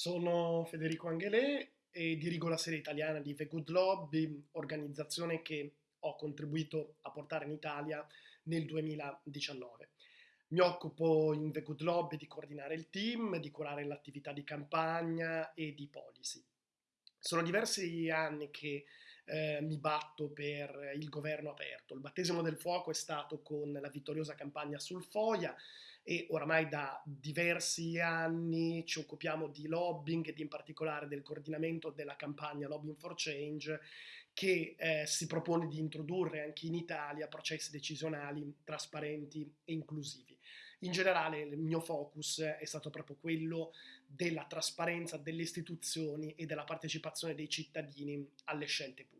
Sono Federico Angelè e dirigo la serie italiana di The Good Lobby, organizzazione che ho contribuito a portare in Italia nel 2019. Mi occupo in The Good Lobby di coordinare il team, di curare l'attività di campagna e di policy. Sono diversi anni che eh, mi batto per il governo aperto. Il battesimo del fuoco è stato con la vittoriosa campagna sul FOIA e oramai da diversi anni ci occupiamo di lobbying ed in particolare del coordinamento della campagna Lobbying for Change che eh, si propone di introdurre anche in Italia processi decisionali trasparenti e inclusivi. In generale il mio focus è stato proprio quello della trasparenza delle istituzioni e della partecipazione dei cittadini alle scelte pubbliche.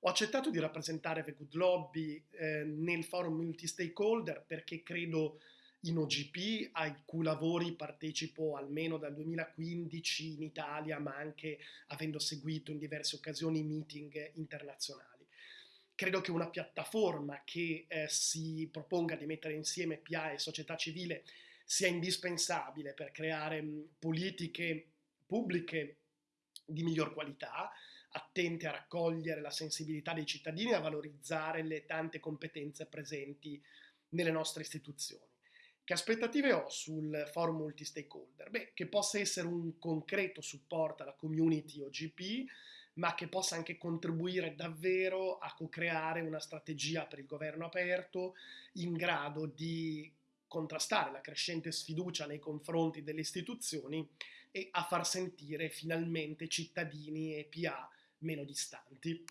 Ho accettato di rappresentare The Good Lobby eh, nel forum multi-stakeholder perché credo in OGP, ai cui lavori partecipo almeno dal 2015 in Italia, ma anche avendo seguito in diverse occasioni meeting internazionali. Credo che una piattaforma che eh, si proponga di mettere insieme PA e società civile sia indispensabile per creare mh, politiche pubbliche di miglior qualità, attente a raccogliere la sensibilità dei cittadini e a valorizzare le tante competenze presenti nelle nostre istituzioni. Che aspettative ho sul forum multi-stakeholder? Beh, che possa essere un concreto supporto alla community OGP, ma che possa anche contribuire davvero a co-creare una strategia per il governo aperto in grado di contrastare la crescente sfiducia nei confronti delle istituzioni e a far sentire finalmente cittadini e PA meno distanti.